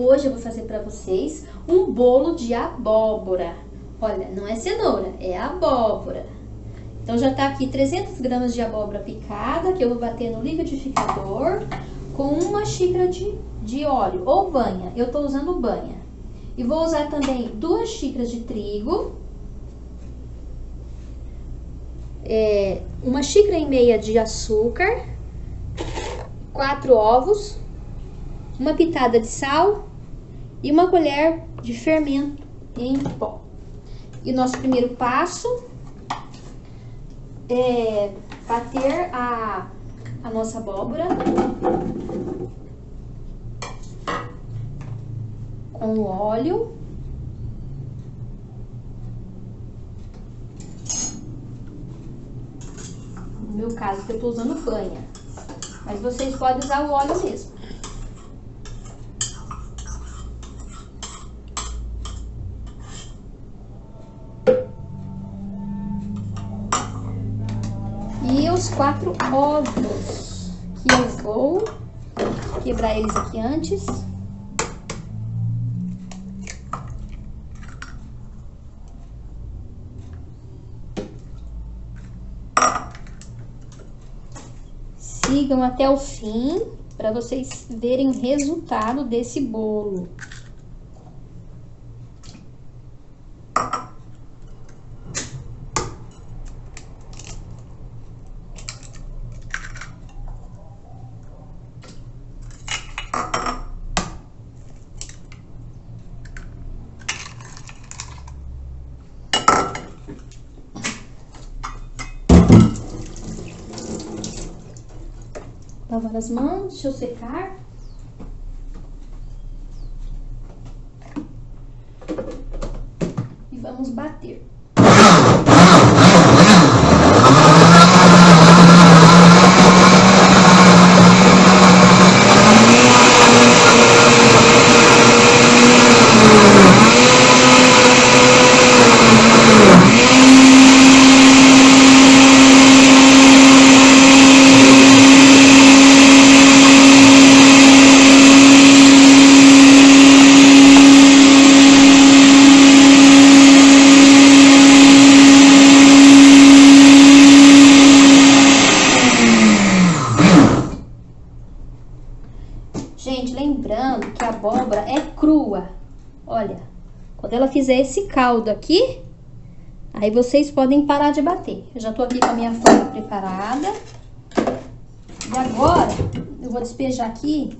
Hoje eu vou fazer para vocês um bolo de abóbora. Olha, não é cenoura, é abóbora. Então já tá aqui 300 gramas de abóbora picada, que eu vou bater no liquidificador com uma xícara de, de óleo ou banha. Eu tô usando banha. E vou usar também duas xícaras de trigo, é, uma xícara e meia de açúcar, quatro ovos, uma pitada de sal e uma colher de fermento em pó. E nosso primeiro passo é bater a, a nossa abóbora com óleo. No meu caso, eu tô usando banha. Mas vocês podem usar o óleo mesmo. Quatro ovos, que eu vou quebrar eles aqui antes. Sigam até o fim para vocês verem o resultado desse bolo. Lavar as mãos, deixa eu secar. E vamos bater. Gente, lembrando que a abóbora é crua. Olha, quando ela fizer esse caldo aqui, aí vocês podem parar de bater. Eu já tô aqui com a minha forma preparada. E agora, eu vou despejar aqui.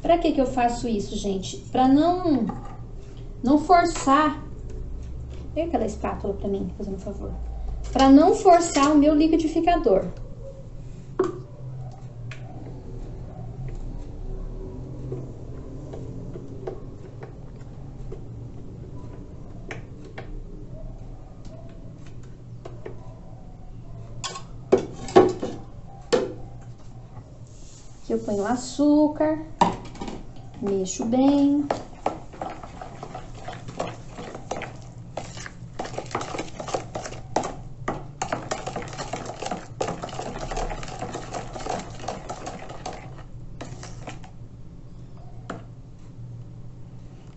Pra que que eu faço isso, gente? Pra não, não forçar... Pega aquela espátula pra mim, fazendo um favor. Pra não forçar o meu liquidificador. Eu ponho açúcar, mexo bem.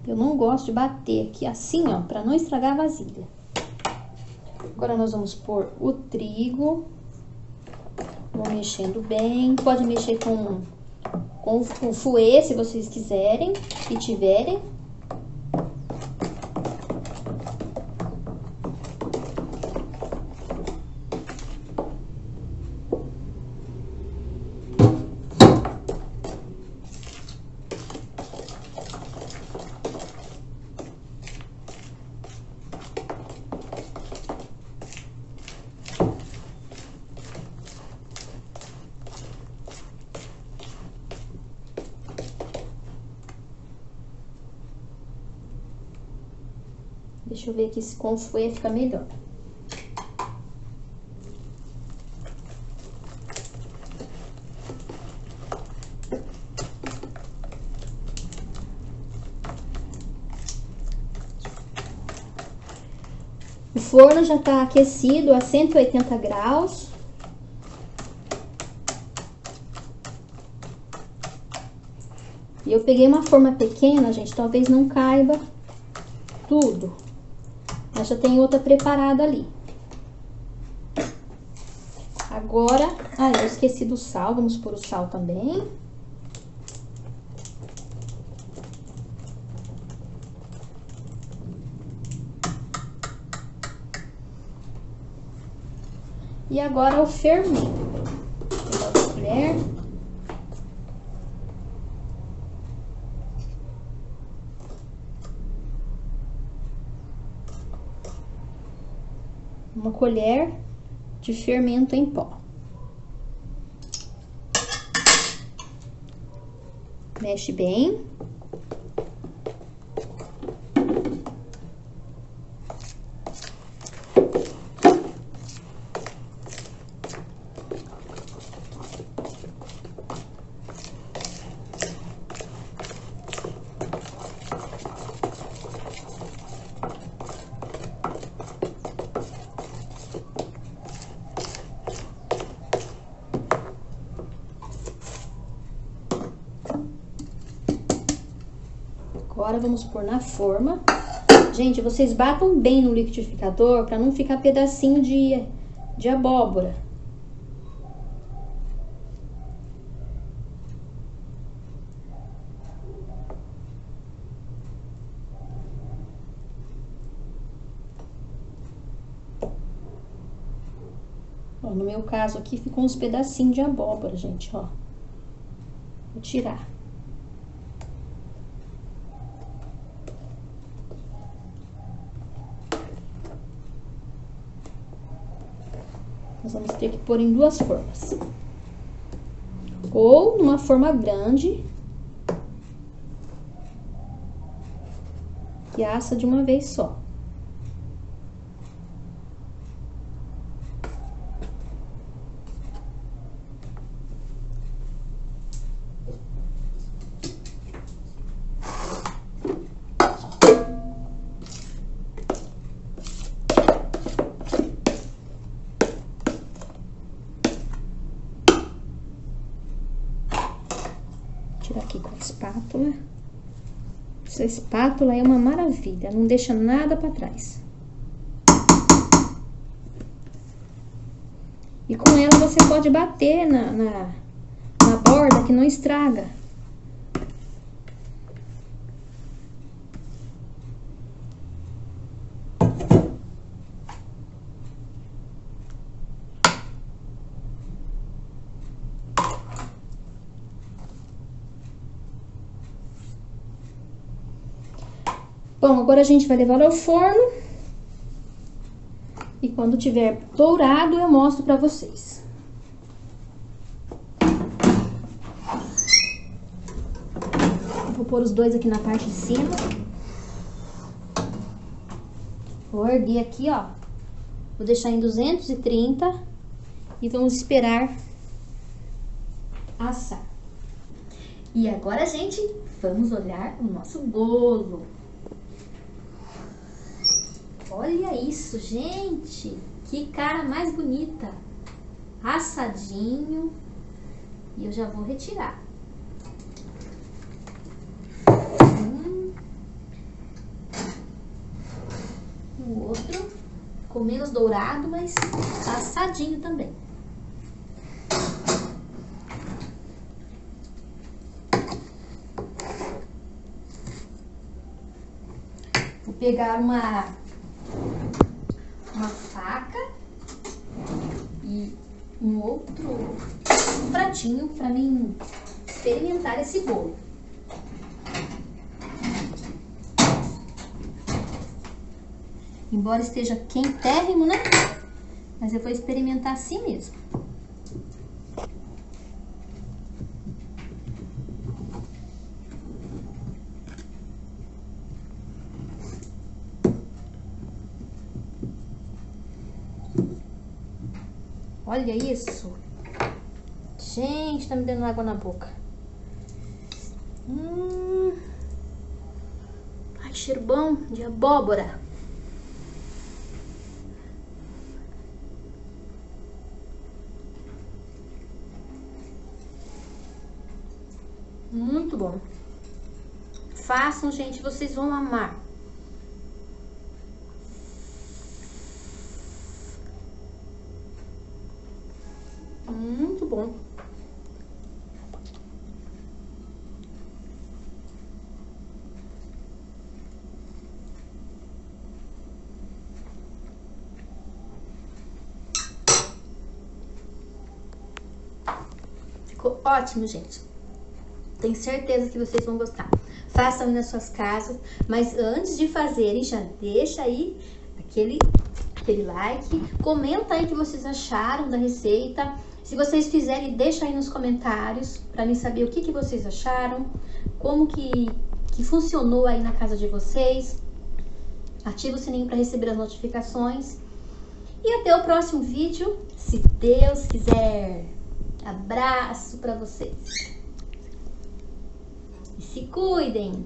Eu não gosto de bater aqui assim, ó, pra não estragar a vasilha. Agora, nós vamos pôr o trigo. Vou mexendo bem. Pode mexer com, com, com fouet, se vocês quiserem, se tiverem. Deixa eu ver aqui se com fouet fica melhor. O forno já tá aquecido a 180 graus. E eu peguei uma forma pequena, gente, talvez não caiba tudo. Mas já tem outra preparada ali. Agora, ah, eu esqueci do sal, vamos pôr o sal também. E agora o fermento. Vou pegar uma colher. Uma colher de fermento em pó. Mexe bem. Agora vamos pôr na forma. Gente, vocês batam bem no liquidificador para não ficar pedacinho de, de abóbora. No meu caso aqui ficou uns pedacinhos de abóbora, gente, ó. Vou tirar. Nós vamos ter que pôr em duas formas. Ou numa forma grande. E assa de uma vez só. Espátula. Essa espátula é uma maravilha, não deixa nada para trás. E com ela você pode bater na, na, na borda que não estraga. Bom, agora a gente vai levar ao forno. E quando tiver dourado, eu mostro pra vocês. Vou pôr os dois aqui na parte de cima. Vou erguer aqui, ó. Vou deixar em 230 e vamos esperar assar. E agora, gente, vamos olhar o nosso bolo. Olha isso, gente! Que cara mais bonita! Assadinho. E eu já vou retirar. Hum. O outro com menos dourado, mas assadinho também. Vou pegar uma uma faca e um outro pratinho para mim experimentar esse bolo. Embora esteja quentérrimo, né? Mas eu vou experimentar assim mesmo. Olha isso. Gente, tá me dando água na boca. Hum. Ai, cheiro bom de abóbora. Muito bom. Façam, gente, vocês vão amar. Muito bom. Ficou ótimo, gente. Tenho certeza que vocês vão gostar. Façam aí nas suas casas, mas antes de fazerem, já deixa aí aquele, aquele like, comenta aí o que vocês acharam da receita. Se vocês fizerem, deixa aí nos comentários para mim saber o que, que vocês acharam, como que, que funcionou aí na casa de vocês. Ativa o sininho para receber as notificações. E até o próximo vídeo, se Deus quiser. Abraço para vocês. E se cuidem!